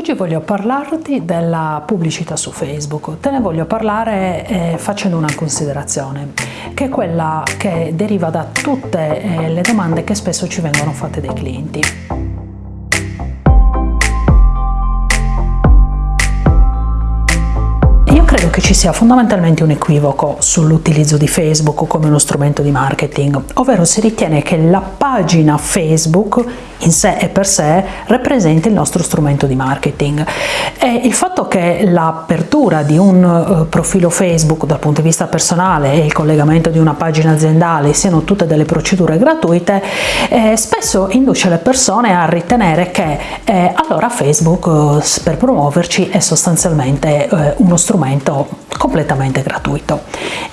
Oggi voglio parlarti della pubblicità su Facebook. Te ne voglio parlare eh, facendo una considerazione, che è quella che deriva da tutte eh, le domande che spesso ci vengono fatte dai clienti. credo che ci sia fondamentalmente un equivoco sull'utilizzo di Facebook come uno strumento di marketing, ovvero si ritiene che la pagina Facebook in sé e per sé rappresenti il nostro strumento di marketing. E il fatto che l'apertura di un uh, profilo Facebook dal punto di vista personale e il collegamento di una pagina aziendale siano tutte delle procedure gratuite, eh, spesso induce le persone a ritenere che eh, allora Facebook eh, per promuoverci è sostanzialmente eh, uno strumento completamente gratuito.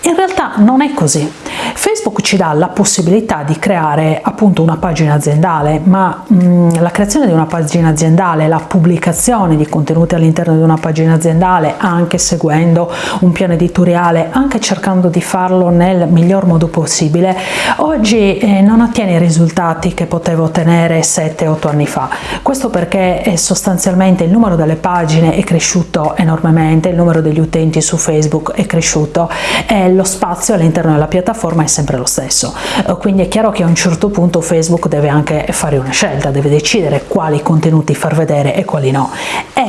In realtà non è così. Facebook ci dà la possibilità di creare appunto una pagina aziendale, ma mh, mm, la creazione di una pagina aziendale, la pubblicazione di contenuti all'interno di una pagina aziendale, anche seguendo un piano editoriale, anche cercando di farlo nel miglior modo possibile, oggi eh, non ottiene i risultati che potevo ottenere 7-8 anni fa. Questo perché eh, sostanzialmente il numero delle pagine è cresciuto enormemente, il numero degli utenti su Facebook è cresciuto e lo spazio all'interno della piattaforma è sempre lo stesso. Eh, quindi è chiaro che a un certo punto Facebook deve anche fare una scelta, deve decidere quali contenuti far vedere e quali no.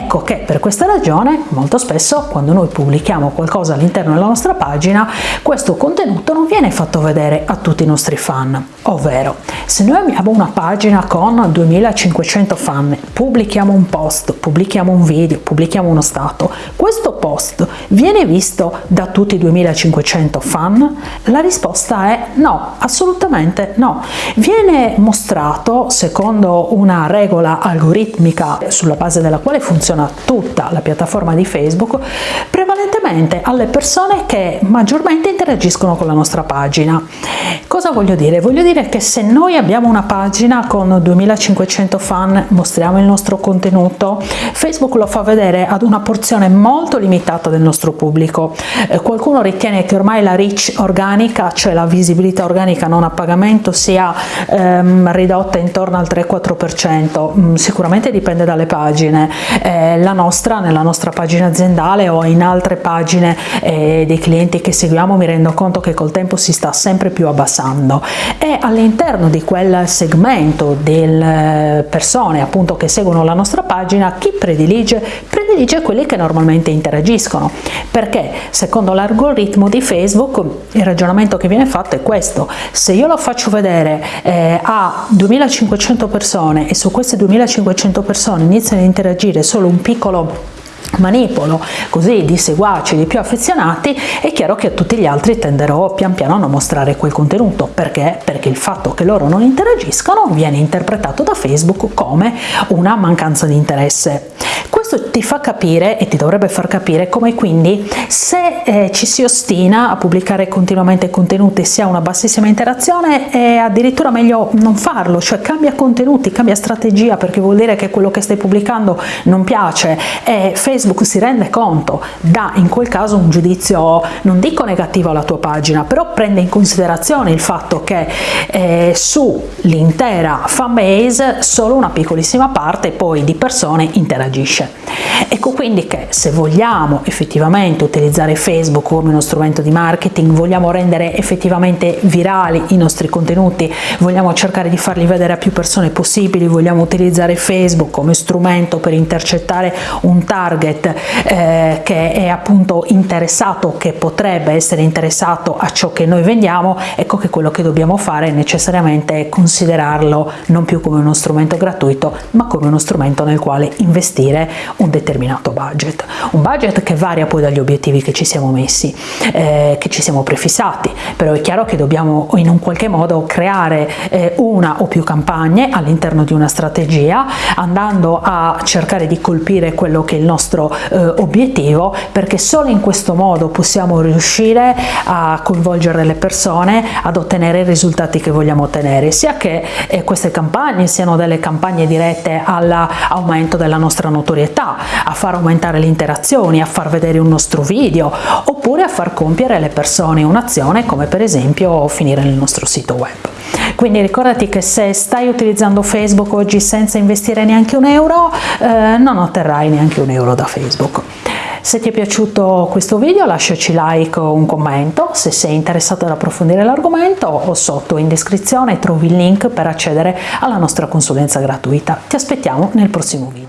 Ecco che per questa ragione molto spesso quando noi pubblichiamo qualcosa all'interno della nostra pagina questo contenuto non viene fatto vedere a tutti i nostri fan, ovvero se noi abbiamo una pagina con 2500 fan, pubblichiamo un post, pubblichiamo un video, pubblichiamo uno stato, questo post viene visto da tutti i 2500 fan? La risposta è no, assolutamente no. Viene mostrato, secondo una regola algoritmica sulla base della quale funziona tutta la piattaforma di Facebook, prevalentemente alle persone che maggiormente interagiscono con la nostra pagina. Cosa voglio dire? Voglio dire che se noi abbiamo una pagina con 2500 fan, mostriamo il nostro contenuto, Facebook lo fa vedere ad una porzione molto limitata del nostro pubblico. Eh, qualcuno ritiene che ormai la reach organica, cioè la visibilità organica non a pagamento, sia ehm, ridotta intorno al 3-4%, mm, sicuramente dipende dalle pagine. Eh, la nostra, nella nostra pagina aziendale o in altre pagine eh, dei clienti che seguiamo, mi rendo conto che col tempo si sta sempre più abbassando. E all'interno di quel segmento delle persone appunto che seguono la nostra pagina, chi predilige? Predilige quelli che normalmente interagiscono, perché secondo l'algoritmo di Facebook il ragionamento che viene fatto è questo, se io lo faccio vedere eh, a 2500 persone e su queste 2500 persone iniziano a interagire solo un piccolo manipolo così di seguaci, di più affezionati, è chiaro che a tutti gli altri tenderò pian piano a non mostrare quel contenuto. Perché? Perché il fatto che loro non interagiscono viene interpretato da Facebook come una mancanza di interesse. Questo ti fa capire e ti dovrebbe far capire come quindi se eh, ci si ostina a pubblicare continuamente contenuti si ha una bassissima interazione è addirittura meglio non farlo, cioè cambia contenuti, cambia strategia perché vuol dire che quello che stai pubblicando non piace e Facebook si rende conto, dà in quel caso un giudizio non dico negativo alla tua pagina, però prende in considerazione il fatto che eh, sull'intera fanbase solo una piccolissima parte poi di persone interagisce. Ecco quindi che se vogliamo effettivamente utilizzare Facebook come uno strumento di marketing, vogliamo rendere effettivamente virali i nostri contenuti, vogliamo cercare di farli vedere a più persone possibili, vogliamo utilizzare Facebook come strumento per intercettare un target eh, che è appunto interessato, che potrebbe essere interessato a ciò che noi vendiamo, ecco che quello che dobbiamo fare è necessariamente considerarlo non più come uno strumento gratuito, ma come uno strumento nel quale investire un determinato budget, un budget che varia poi dagli obiettivi che ci siamo messi, eh, che ci siamo prefissati, però è chiaro che dobbiamo in un qualche modo creare eh, una o più campagne all'interno di una strategia, andando a cercare di colpire quello che è il nostro eh, obiettivo, perché solo in questo modo possiamo riuscire a coinvolgere le persone ad ottenere i risultati che vogliamo ottenere, sia che eh, queste campagne siano delle campagne dirette all'aumento della nostra notorietà, a far aumentare le interazioni, a far vedere un nostro video, oppure a far compiere alle persone un'azione come per esempio finire nel nostro sito web. quindi ricordati che se stai utilizzando Facebook oggi senza investire neanche un euro eh, non otterrai neanche un euro da Facebook. Se ti è piaciuto questo video lasciaci like o un commento, se sei interessato ad approfondire l'argomento o sotto in descrizione trovi il link per accedere alla nostra consulenza gratuita. Ti aspettiamo nel prossimo video.